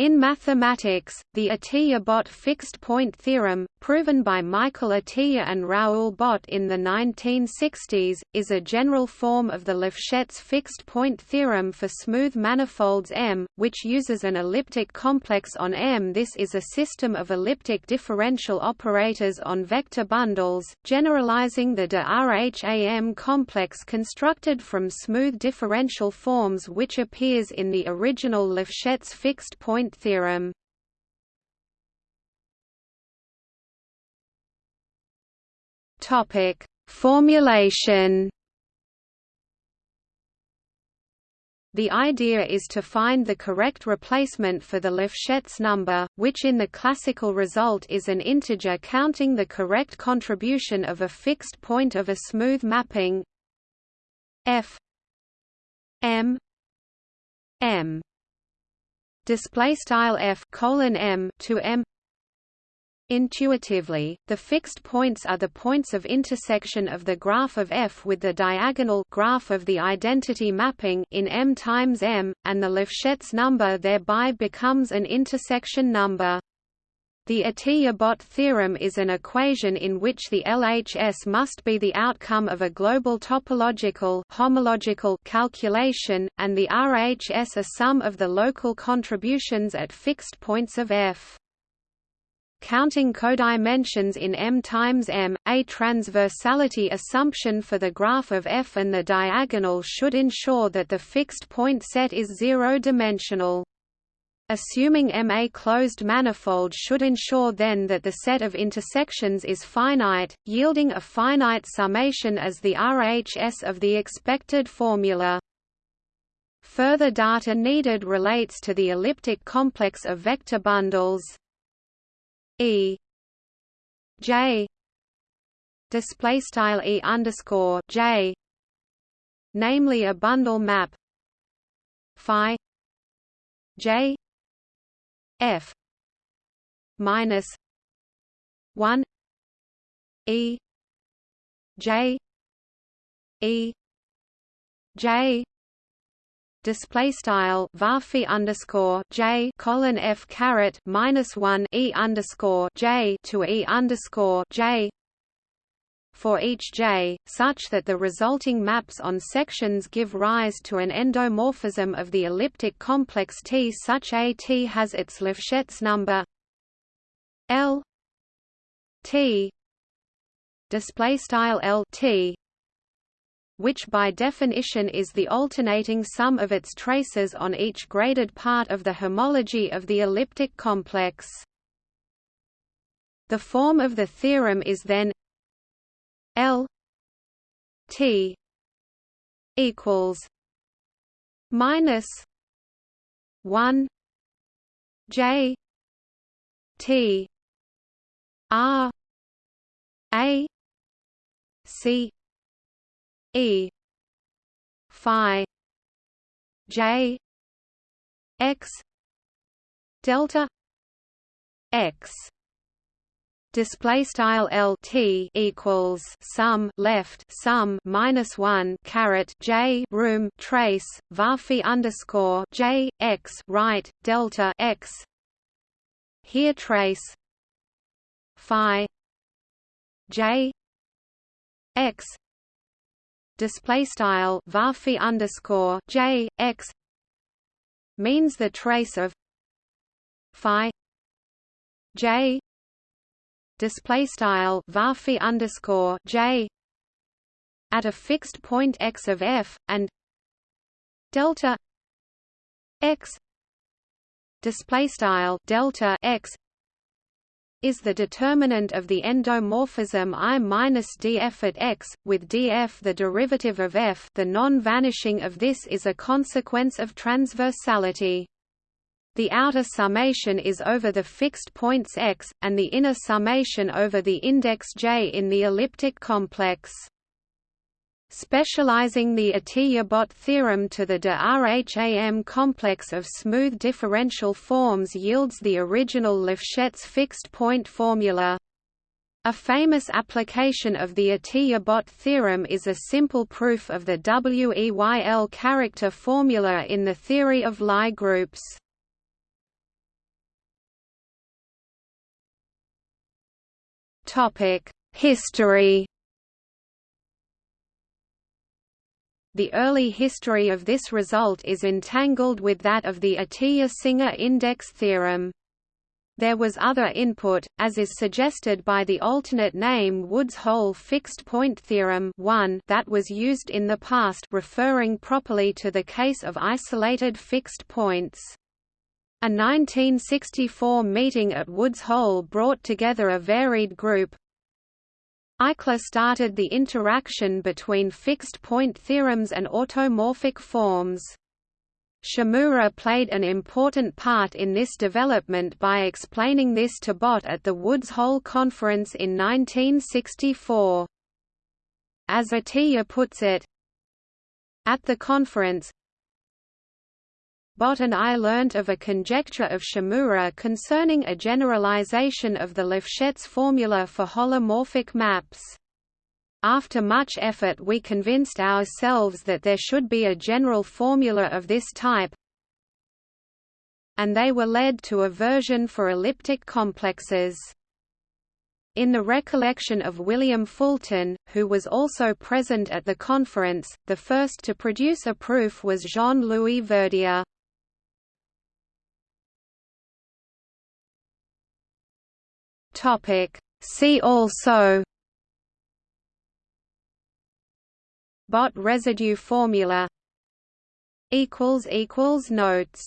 In mathematics, the Atiyah-Bott fixed-point theorem, proven by Michael Atiyah and Raoul Bott in the 1960s, is a general form of the Lefschetz fixed-point theorem for smooth manifolds M, which uses an elliptic complex on M. This is a system of elliptic differential operators on vector bundles, generalizing the de Rham complex constructed from smooth differential forms which appears in the original Lefschetz theorem. Topic: Formulation. The idea is to find the correct replacement for the Lefschetz number, which in the classical result is an integer counting the correct contribution of a fixed point of a smooth mapping. F. M. M display style f colon m to m Intuitively, the fixed points are the points of intersection of the graph of F with the diagonal graph of the identity mapping in M times M, and the Lefschetz number thereby becomes an intersection number. The Atiyah-Bott theorem is an equation in which the LHS must be the outcome of a global topological homological calculation, and the RHS a sum of the local contributions at fixed points of F. Counting codimensions in M times M, a transversality assumption for the graph of F and the diagonal should ensure that the fixed point set is zero-dimensional. Assuming M a closed manifold should ensure then that the set of intersections is finite, yielding a finite summation as the RHS of the expected formula. Further data needed relates to the elliptic complex of vector bundles. E. J. Display style E underscore J. Namely a bundle map. Phi. J F minus one E J E J display style varphi underscore j colon f caret minus one e underscore j to e underscore j for each j, such that the resulting maps on sections give rise to an endomorphism of the elliptic complex T such a T has its Lefschetz number L T display style L T which by definition is the alternating sum of its traces on each graded part of the homology of the elliptic complex. The form of the theorem is then L T equals minus one J T R A C E Phi J X delta X display style L T equals sum left sum minus one caret J room trace varphi underscore J X right delta X. Here trace Phi J X. Display style varphi underscore J X. Means the trace of Phi J display style varphi underscore j at a fixed point x of f and delta x display style delta x is the determinant of the endomorphism I minus df at x, with df the derivative of f the non-vanishing of this is a consequence of transversality. The outer summation is over the fixed points x, and the inner summation over the index j in the elliptic complex. Specializing the Atiyah-Bott theorem to the de Rham complex of smooth differential forms yields the original Lefschetz fixed-point formula. A famous application of the Atiyah-Bott theorem is a simple proof of the Weyl character formula in the theory of Lie groups. History The early history of this result is entangled with that of the Atiyah-Singer index theorem. There was other input, as is suggested by the alternate name Woods-Hole fixed-point theorem 1 that was used in the past referring properly to the case of isolated fixed points. A 1964 meeting at Woods Hole brought together a varied group, Eichler started the interaction between fixed-point theorems and automorphic forms. Shimura played an important part in this development by explaining this to Bott at the Woods Hole Conference in 1964. As Atiyah puts it, at the conference, Bott and I learnt of a conjecture of Shimura concerning a generalization of the Lefschetz formula for holomorphic maps. After much effort we convinced ourselves that there should be a general formula of this type, and they were led to a version for elliptic complexes. In the recollection of William Fulton, who was also present at the conference, the first to produce a proof was Jean-Louis Verdier. Topic. See also Bott residue formula equals equals notes